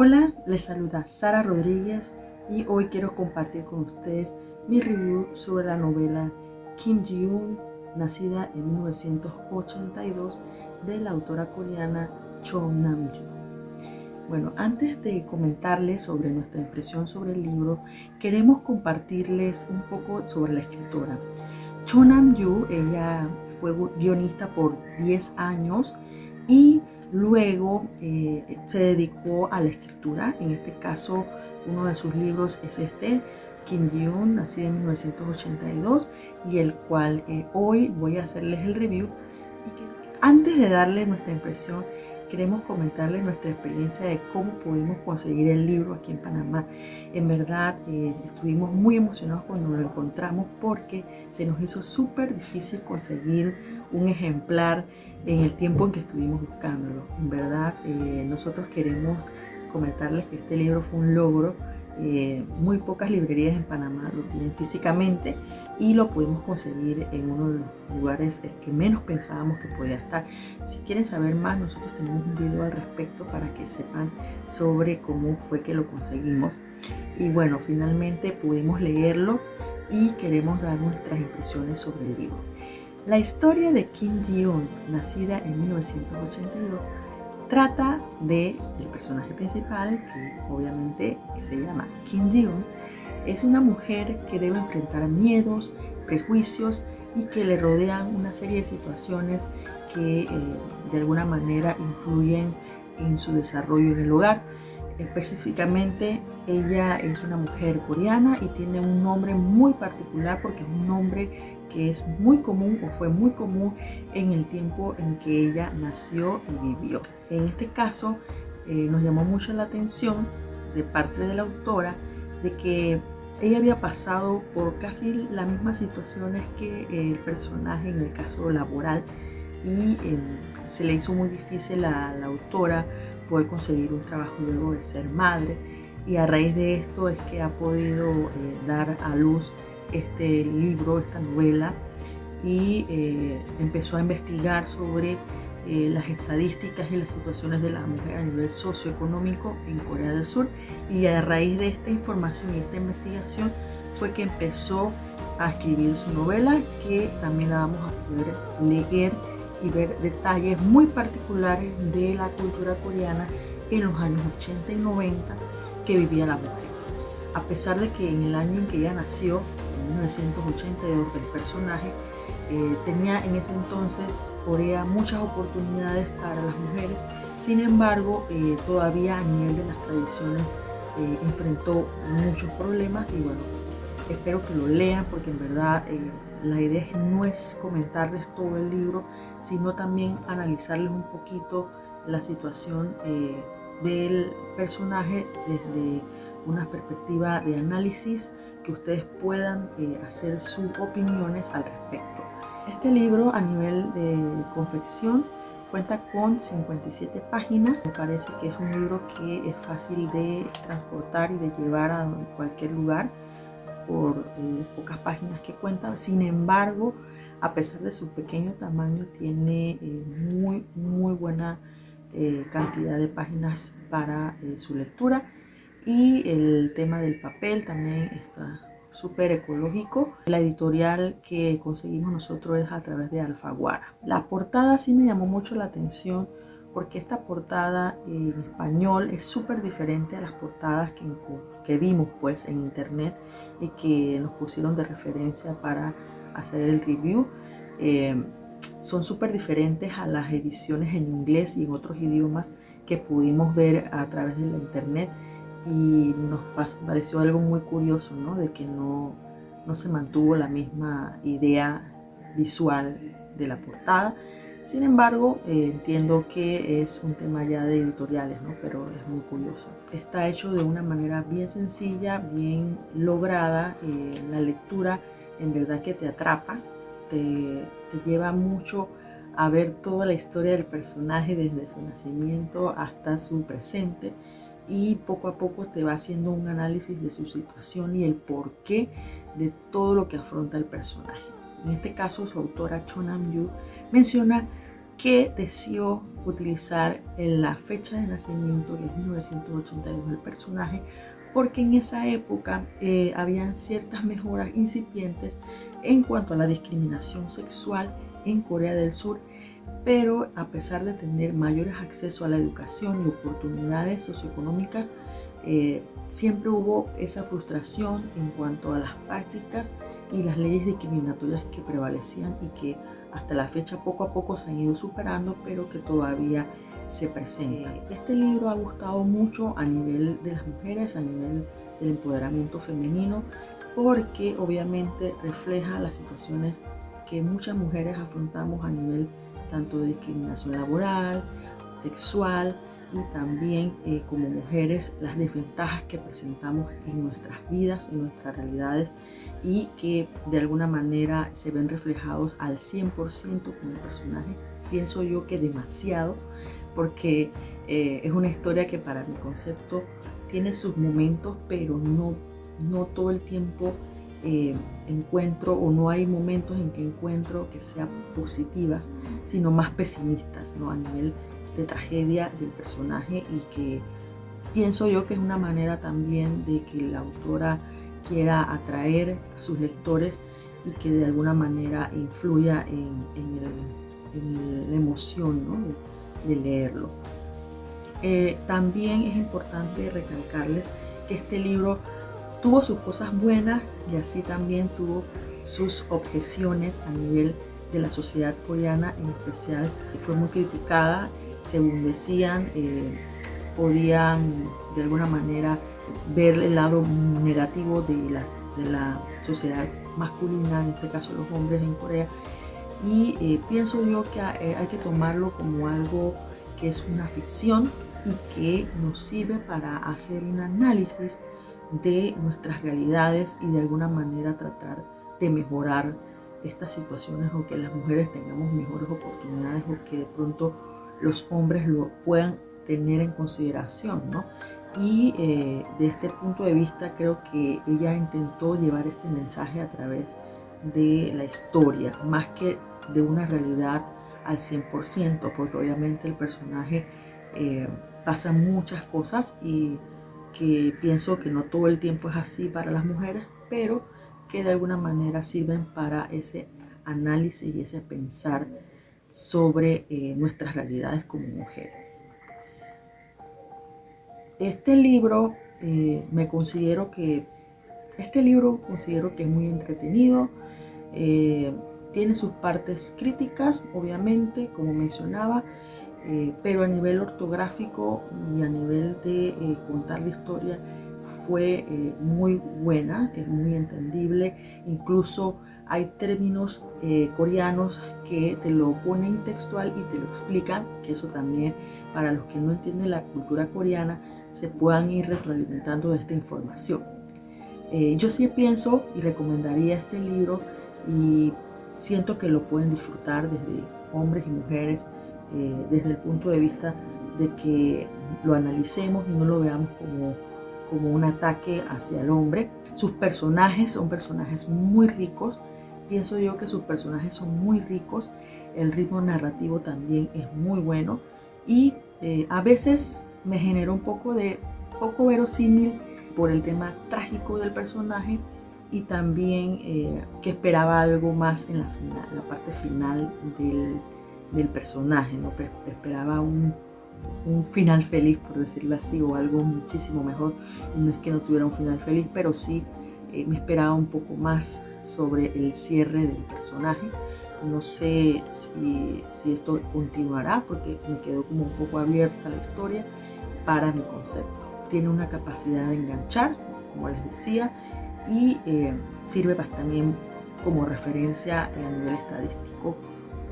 Hola, les saluda Sara Rodríguez y hoy quiero compartir con ustedes mi review sobre la novela Kim Ji-un, nacida en 1982 de la autora coreana Cho Nam-joo. Bueno, antes de comentarles sobre nuestra impresión sobre el libro, queremos compartirles un poco sobre la escritora. Cho Nam-joo, ella fue guionista por 10 años y Luego eh, se dedicó a la escritura, en este caso uno de sus libros es este, Kim Ji-un, nacido en 1982, y el cual eh, hoy voy a hacerles el review. Antes de darle nuestra impresión, queremos comentarles nuestra experiencia de cómo pudimos conseguir el libro aquí en Panamá. En verdad, eh, estuvimos muy emocionados cuando lo encontramos porque se nos hizo súper difícil conseguir un ejemplar en el tiempo en que estuvimos buscándolo. En verdad, eh, nosotros queremos comentarles que este libro fue un logro. Eh, muy pocas librerías en Panamá lo tienen físicamente y lo pudimos conseguir en uno de los lugares que menos pensábamos que podía estar. Si quieren saber más, nosotros tenemos un video al respecto para que sepan sobre cómo fue que lo conseguimos. Y bueno, finalmente pudimos leerlo y queremos dar nuestras impresiones sobre el libro. La historia de Kim Ji-un, nacida en 1982, trata de el personaje principal, que obviamente se llama Kim Ji-un, es una mujer que debe enfrentar miedos, prejuicios y que le rodean una serie de situaciones que eh, de alguna manera influyen en su desarrollo en el hogar. Específicamente, ella es una mujer coreana y tiene un nombre muy particular porque es un nombre que es muy común o fue muy común en el tiempo en que ella nació y vivió. En este caso eh, nos llamó mucho la atención de parte de la autora de que ella había pasado por casi las mismas situaciones que el personaje en el caso laboral y em, se le hizo muy difícil a la autora poder conseguir un trabajo luego de ser madre y a raíz de esto es que ha podido eh, dar a luz este libro, esta novela, y eh, empezó a investigar sobre eh, las estadísticas y las situaciones de la mujer a nivel socioeconómico en Corea del Sur. Y a raíz de esta información y esta investigación fue que empezó a escribir su novela, que también la vamos a poder leer y ver detalles muy particulares de la cultura coreana en los años 80 y 90 que vivía la mujer. A pesar de que en el año en que ella nació, 1982 el personaje, eh, tenía en ese entonces Corea muchas oportunidades para las mujeres, sin embargo eh, todavía a nivel de las tradiciones eh, enfrentó muchos problemas y bueno, espero que lo lean porque en verdad la idea no es comentarles todo el libro, sino también analizarles un poquito la situación del personaje desde una perspectiva de análisis que ustedes puedan eh, hacer sus opiniones al respecto. Este libro a nivel de confección cuenta con 57 páginas. Me parece que es un libro que es fácil de transportar y de llevar a cualquier lugar por eh, pocas páginas que cuenta. Sin embargo, a pesar de su pequeño tamaño, tiene eh, muy, muy buena cantidad de páginas para su lectura y el tema del papel también está súper ecológico. La editorial que conseguimos nosotros es a través de Alfaguara. La portada sí me llamó mucho la atención porque esta portada en español es súper diferente a las portadas que, que, vimos pues en internet y que nos pusieron de referencia para hacer el review. Eh, son súper diferentes a las ediciones en inglés y en otros idiomas que pudimos ver a través de la internet y nos pareció algo muy curioso, ¿no? De que no, no se mantuvo la misma idea visual de la portada. Sin embargo, eh, entiendo que es un tema ya de editoriales, ¿no? pero es muy curioso. Está hecho de una manera bien sencilla, bien lograda. Eh, la lectura en verdad que te atrapa, te, te lleva mucho a ver toda la historia del personaje desde su nacimiento hasta su presente y poco a poco te va haciendo un análisis de su situación y el porqué de todo lo que afronta el personaje. En este caso, su autora Cho Nam-yu menciona que decidió utilizar la fecha de nacimiento, que es 1982 del personaje, porque en esa época eh, habían ciertas mejoras incipientes en cuanto a la discriminación sexual en Corea del Sur, pero a pesar de tener mayores accesos a la educación y oportunidades socioeconómicas, eh, siempre hubo esa frustración en cuanto a las prácticas y las leyes discriminatorias que prevalecían y que hasta la fecha poco a poco se han ido superando, pero que todavía se presentan. Este libro ha gustado mucho a nivel de las mujeres, a nivel del empoderamiento femenino, porque obviamente refleja las situaciones que muchas mujeres afrontamos a nivel tanto de discriminación laboral, sexual y también eh, como mujeres las desventajas que presentamos en nuestras vidas, en nuestras realidades y que de alguna manera se ven reflejados al 100% con el personaje. Pienso yo que demasiado porque eh, es una historia que para mi concepto tiene sus momentos, pero no, no todo el tiempo eh, encuentro o no hay momentos en que encuentro que sean positivas, sino más pesimistas, ¿no? A nivel de tragedia del personaje y que pienso yo que es una manera también de que la autora quiera atraer a sus lectores y que de alguna manera influya en, la emoción de, leerlo. Eh, también es importante recalcarles que este libro tuvo sus cosas buenas y así también tuvo sus objeciones a nivel de la sociedad coreana en especial. Fue muy criticada, según decían, eh, podían de alguna manera ver el lado negativo de la, de la sociedad masculina, en este caso los hombres en Corea. Y eh, pienso yo que eh, hay que tomarlo como algo que es una ficción y que nos sirve para hacer un análisis de nuestras realidades y de alguna manera tratar de mejorar estas situaciones o que las mujeres tengamos mejores oportunidades o que de pronto los hombres lo puedan tener en consideración, ¿no? Y eh, de este punto de vista creo que ella intentó llevar este mensaje a través de la historia, más que de una realidad al 100%, porque obviamente el personaje eh, pasa muchas cosas y que pienso que no todo el tiempo es así para las mujeres, pero que de alguna manera sirven para ese análisis y ese pensar sobre eh, nuestras realidades como mujeres. Este libro eh, me considero que este libro considero que es muy entretenido, eh, tiene sus partes críticas, obviamente, como mencionaba, eh, pero a nivel ortográfico y a nivel de contar la historia fue muy buena, es muy entendible, incluso hay términos coreanos que te lo ponen textual y te lo explican, que eso también para los que no entienden la cultura coreana se puedan ir retroalimentando de esta información. yo sí pienso y recomendaría este libro y siento que lo pueden disfrutar desde hombres y mujeres, eh, desde el punto de vista de que lo analicemos y no lo veamos como, como un ataque hacia el hombre. Sus personajes son personajes muy ricos, pienso yo que sus personajes son muy ricos, el ritmo narrativo también es muy bueno y eh, a veces me generó un poco de poco verosímil por el tema trágico del personaje y también eh, que esperaba algo más en la, final, la parte final del, personaje, ¿no? esperaba un, final feliz, por decirlo así, o algo muchísimo mejor. No es que no tuviera un final feliz, pero sí eh, me esperaba un poco más sobre el cierre del personaje. No sé si, si, esto continuará, porque me quedó como un poco abierta la historia para mi concepto. Tiene una capacidad de enganchar, como les decía, y eh, sirve también como referencia a nivel estadístico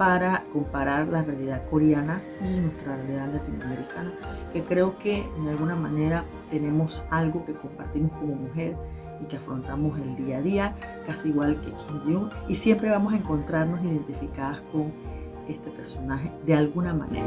para comparar la realidad coreana y nuestra realidad latinoamericana, que creo que de alguna manera tenemos algo que compartimos como mujer y que afrontamos el día a día, casi igual que Kim Jong, y siempre vamos a encontrarnos identificadas con este personaje de alguna manera.